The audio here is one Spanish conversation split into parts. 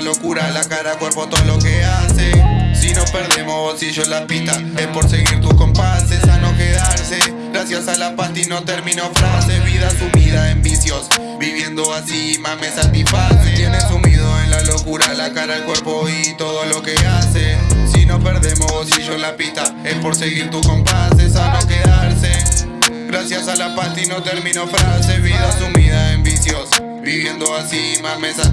locura, la cara, cuerpo, todo lo que hace. Si no perdemos bolsillo en la pista Es por seguir tus compases, a no quedarse. Gracias a la pasti no termino frase. Vida sumida en vicios Viviendo así más me satisface. Tiene sumido en la locura, la cara, el cuerpo y todo lo que hace. Si no perdemos bolsillo en la pista Es por seguir tus compases, a no quedarse. Gracias a la pasti no termino frase. Vida sumida en vicios Viviendo así más me satisface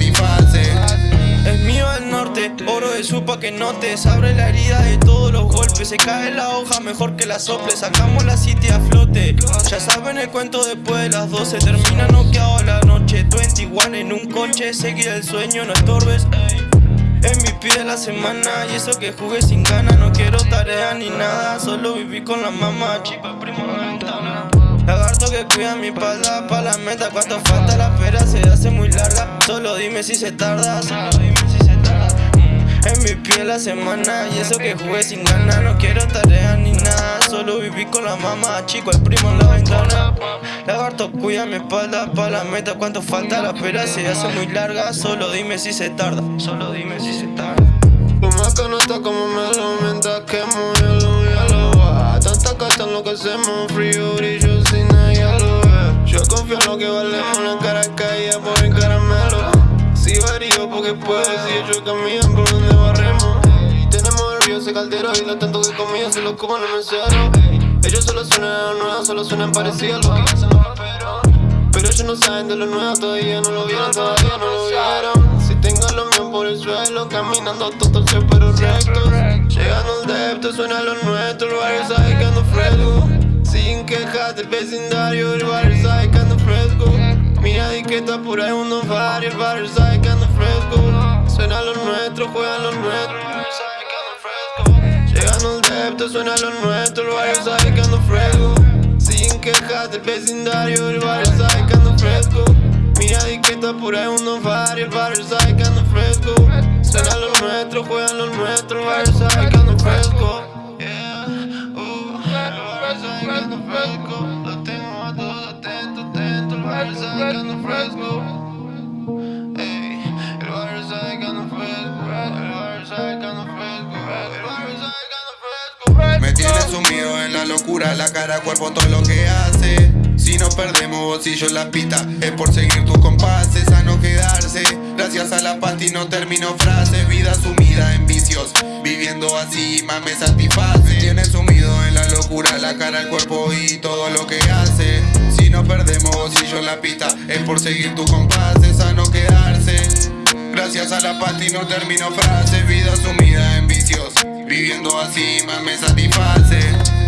supa que notes Abre la herida de todos los golpes. Se cae la hoja mejor que la sople. Sacamos la city a flote. Ya saben el cuento después de las 12 Termina noqueado la noche. 21 en un coche Seguir el sueño, no estorbes. Es mi pie de la semana Y eso que jugué sin ganas No quiero tarea ni nada Solo viví con la mamá. Chipa primo en la ventana. Lagarto que cuida mi espalda pa' la meta. Cuánto falta la espera se hace muy larga. Solo dime si se tarda Solo dime si se tarda En mi piel la semana. Y eso que jugué sin ganas No quiero tarea ni nada. Solo viví con la mamá Chico el primo en la ventana. Lagarto cuida mi espalda pa' la meta. Cuánto falta la espera se hace muy larga Solo dime si se tarda. Solo dime si se tarda. Lo no está como me lo aumenta Que muy lo ya lo va Tanta carta en lo que hacemos Frío brillo sin ella lo ve. Yo confío en lo que valemos caldero Y lo tanto que comía se lo coman el mesero Ellos solo suenan nuevos Solo suenan parecidos a lo que hacen los raperos Pero ellos no saben de lo nuevo Todavía no lo vieron, todavía no lo vieron. Si tengo lo mío por el suelo Caminando todo el pero recto. Llegando al depto, suena lo nuestro El barrio sabe que ando fresco. Sin quejas del vecindario El barrio sabe que ando fresco. Mira di que está por ahí un far El barrio sabe que ando fresco. Suena lo nuestro, juegan lo nuestro Depto, suena lo nuestro El barrio sabe que ando fresco. Sin quejas del vecindario El barrio sabe que ando fresco. Mira di que está por ahí un far El barrio sabe que ando fresco. Suena lo locura, la cara, cuerpo, todo lo que hace. Si no perdemos bolsillo la pista Es por seguir tus compases, a no quedarse. Gracias a la pasti no termino frase Vida sumida en vicios Viviendo así más me satisface. Tiene sumido en la locura La cara, el cuerpo y todo lo que hace. Si no perdemos bolsillo la pista Es por seguir tus compases, a no quedarse. Gracias a la pasti no termino frase Vida sumida en vicios Viviendo así más me satisface